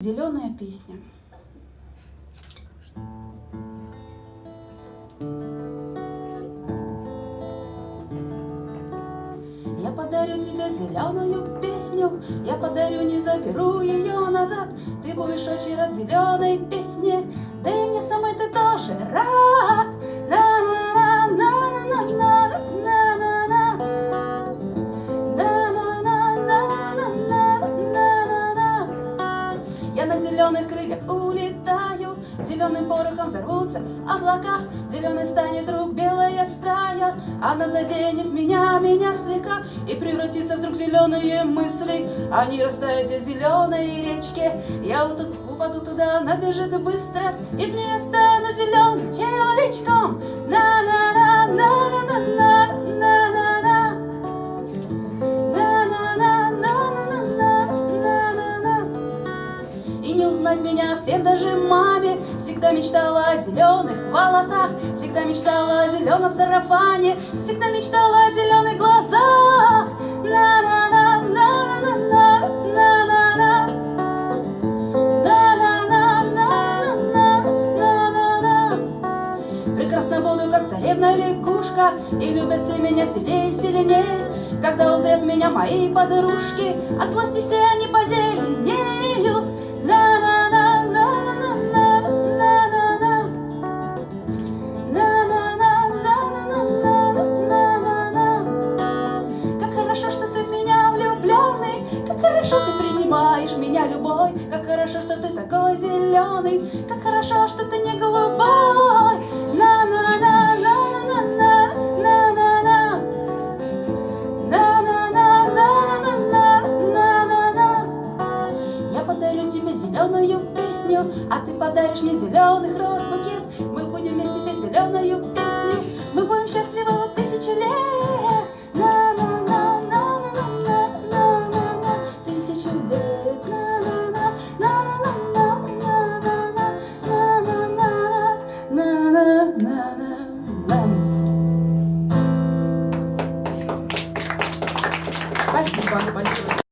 Зеленая песня. Я подарю тебе зеленую песню, Я подарю, не заберу ее назад. Ты будешь очень рад зеленой песне, Да и мне самой Зеленым порохом взорвутся облака, Зеленой станет вдруг белая стая, Она заденет меня, меня слегка, И превратится вдруг в зеленые мысли. Они растают в зеленой речке, Я вот тут упаду туда, она бежит быстро, И я стану зеленым человечком. На-на-на, И не узнать меня всем даже маме. Всегда мечтала о зеленых волосах. Всегда мечтала о зеленом сарафане. Всегда мечтала о зеленых глазах. На-на-на, на-на-на-на, на-на-на. На-на-на, на-на-на-на-на. Прекрасно буду, как царевна лягушка. И любят все меня сильнее и сильнее. Когда узрят меня мои подружки От злости все они позеленеют любой, Как хорошо, что ты такой зеленый, Как хорошо, что ты не голубой. Я подарю тебе зеленую песню, А ты подаришь мне зеленых роз букет. Мы будем вместе петь зеленую песню, Мы будем счастливы тысячи лет. bunch of